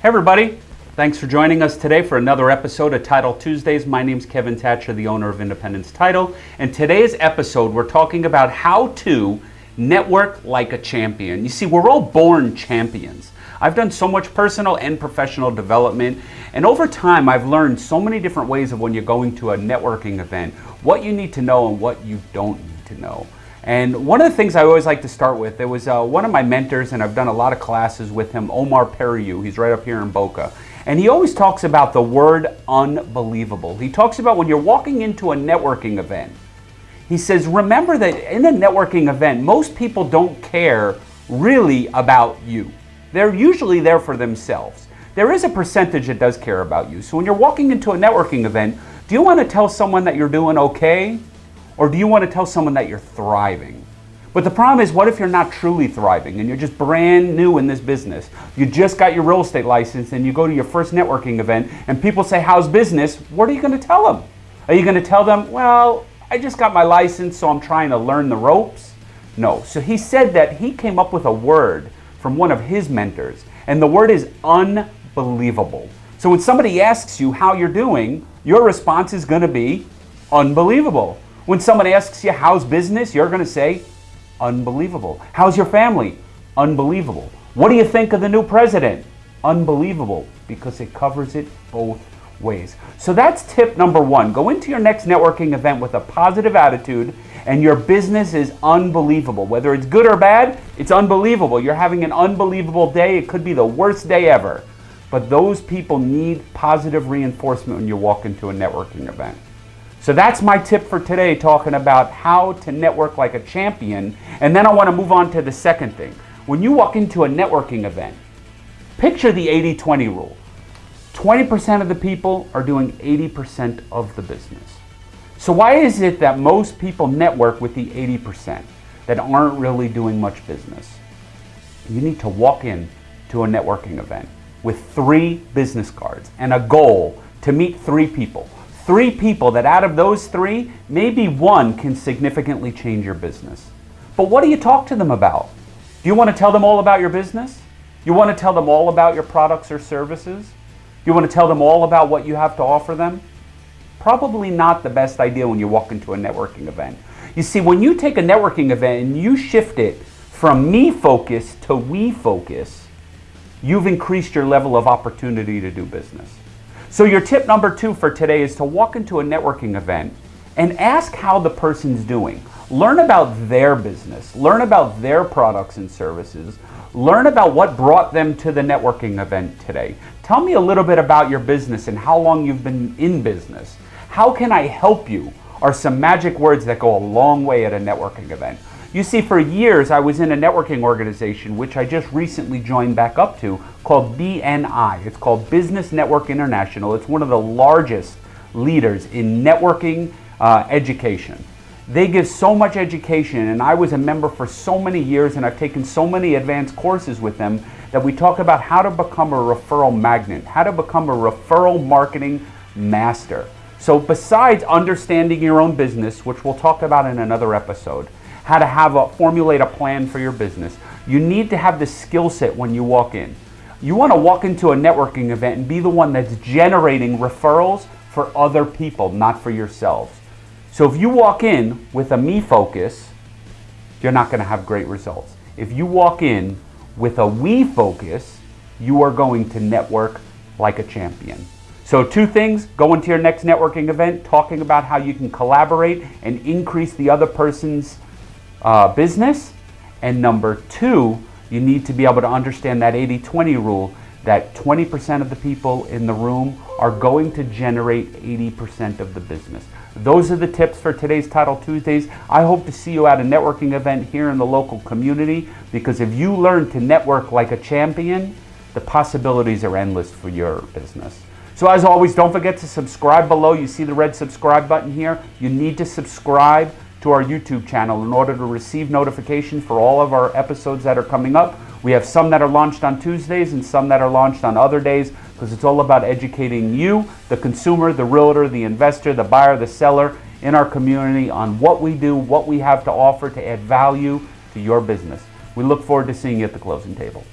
Hey everybody, thanks for joining us today for another episode of Title Tuesdays. My name is Kevin Thatcher, the owner of Independence Title. And today's episode, we're talking about how to network like a champion. You see, we're all born champions. I've done so much personal and professional development, and over time, I've learned so many different ways of when you're going to a networking event, what you need to know and what you don't need to know. And one of the things I always like to start with, there was uh, one of my mentors, and I've done a lot of classes with him, Omar Periu. He's right up here in Boca. And he always talks about the word unbelievable. He talks about when you're walking into a networking event, he says, remember that in a networking event, most people don't care really about you. They're usually there for themselves. There is a percentage that does care about you. So when you're walking into a networking event, do you want to tell someone that you're doing okay? Or do you want to tell someone that you're thriving? But the problem is, what if you're not truly thriving and you're just brand new in this business? You just got your real estate license and you go to your first networking event and people say, How's business? What are you going to tell them? Are you going to tell them, Well, I just got my license, so I'm trying to learn the ropes? No. So he said that he came up with a word from one of his mentors, and the word is unbelievable. So when somebody asks you how you're doing, your response is going to be unbelievable. When someone asks you, how's business? You're going to say, unbelievable. How's your family? Unbelievable. What do you think of the new president? Unbelievable, because it covers it both ways. So that's tip number one. Go into your next networking event with a positive attitude, and your business is unbelievable. Whether it's good or bad, it's unbelievable. You're having an unbelievable day. It could be the worst day ever. But those people need positive reinforcement when you walk into a networking event. So that's my tip for today, talking about how to network like a champion. And then I want to move on to the second thing. When you walk into a networking event, picture the 80 20 rule 20% of the people are doing 80% of the business. So, why is it that most people network with the 80% that aren't really doing much business? You need to walk in to a networking event with three business cards and a goal to meet three people three people that out of those three, maybe one can significantly change your business. But what do you talk to them about? Do you want to tell them all about your business? You want to tell them all about your products or services? You want to tell them all about what you have to offer them? Probably not the best idea when you walk into a networking event. You see, when you take a networking event and you shift it from me focus to we focus, you've increased your level of opportunity to do business. So your tip number two for today is to walk into a networking event and ask how the person's doing. Learn about their business, learn about their products and services, learn about what brought them to the networking event today. Tell me a little bit about your business and how long you've been in business. How can I help you? Are some magic words that go a long way at a networking event. You see, for years I was in a networking organization, which I just recently joined back up to, called BNI. It's called Business Network International. It's one of the largest leaders in networking uh, education. They give so much education, and I was a member for so many years, and I've taken so many advanced courses with them that we talk about how to become a referral magnet, how to become a referral marketing master. So, besides understanding your own business, which we'll talk about in another episode, how to have a formulate a plan for your business. You need to have the skill set when you walk in. You want to walk into a networking event and be the one that's generating referrals for other people, not for yourselves. So if you walk in with a me focus, you're not going to have great results. If you walk in with a we focus, you are going to network like a champion. So two things, go into your next networking event talking about how you can collaborate and increase the other person's uh, business. And number two, you need to be able to understand that 80 20 rule that 20% of the people in the room are going to generate 80% of the business. Those are the tips for today's Title Tuesdays. I hope to see you at a networking event here in the local community because if you learn to network like a champion, the possibilities are endless for your business. So as always, don't forget to subscribe below. You see the red subscribe button here. You need to subscribe to our YouTube channel in order to receive notifications for all of our episodes that are coming up. We have some that are launched on Tuesdays and some that are launched on other days because it's all about educating you, the consumer, the realtor, the investor, the buyer, the seller in our community on what we do, what we have to offer to add value to your business. We look forward to seeing you at the closing table.